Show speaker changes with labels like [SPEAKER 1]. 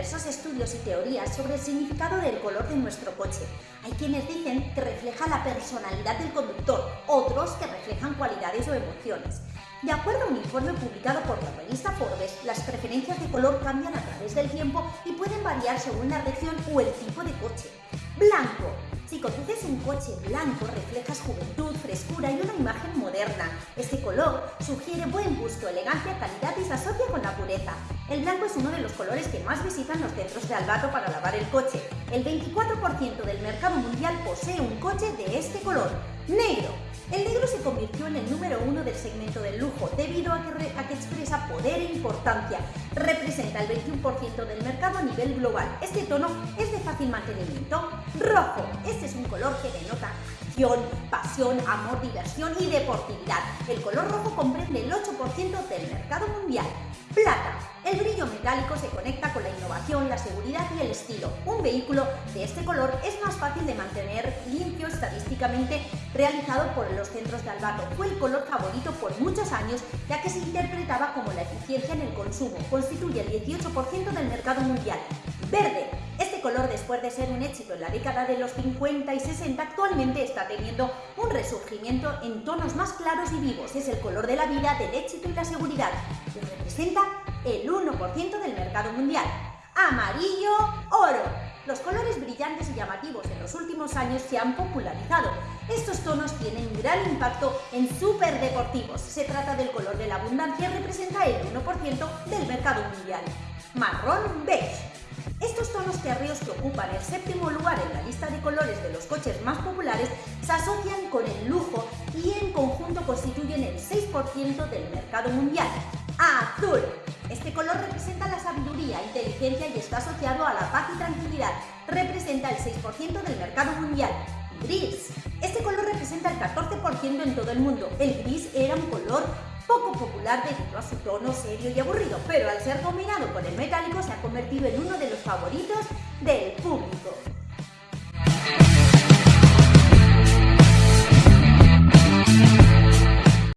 [SPEAKER 1] diversos estudios y teorías sobre el significado del color de nuestro coche. Hay quienes dicen que refleja la personalidad del conductor, otros que reflejan cualidades o emociones. De acuerdo a un informe publicado por la revista Forbes, las preferencias de color cambian a través del tiempo y pueden variar según la región o el tipo de coche. Blanco. Si conduces un coche blanco, reflejas juventud, frescura y una imagen moderna. Este color sugiere buen gusto, elegancia, calidad y se asocia con la pureza. El blanco es uno de los colores que más visitan los centros de albato para lavar el coche. El 24% del mercado mundial posee un coche de este color. Negro. El negro se convirtió en el número uno del segmento del lujo debido a que, expresa poder e importancia. Representa el 21% del mercado a nivel global. Este tono es de fácil mantenimiento. Rojo. Este es un color que denota acción, pasión, amor, diversión y deportividad. El color rojo comprende el 8% del mercado mundial. Plata. El brillo metálico se conecta con la innovación, la seguridad y el estilo. Un vehículo de este color es más fácil de mantener limpio estadísticamente realizado por los centros de albato. Fue el color favorito por muchos años ya que se interpretaba como la eficiencia en el consumo. Constituye el 18% del mercado mundial. Verde. Este color, después de ser un éxito en la década de los 50 y 60, actualmente está teniendo un resurgimiento en tonos más claros y vivos. Es el color de la vida, del éxito y la seguridad. Y representa el 1% del mercado mundial. Amarillo, oro. Los colores brillantes y llamativos en los últimos años se han popularizado. Estos tonos tienen gran impacto en superdeportivos. Se trata del color de la abundancia y representa el 1% del mercado mundial. Marrón beige. Estos tonos tierreos que ocupan el séptimo lugar en la lista de colores de los coches más populares se asocian con el lujo y en conjunto constituyen el 6% del mercado mundial. Azul. Este color representa la sabiduría, inteligencia y está asociado a la paz y tranquilidad. Representa el 6% del mercado mundial. Gris. Este color representa el 14% en todo el mundo. El gris era un color poco popular debido a su tono serio y aburrido, pero al ser combinado con el metálico se ha convertido en uno de los favoritos del público.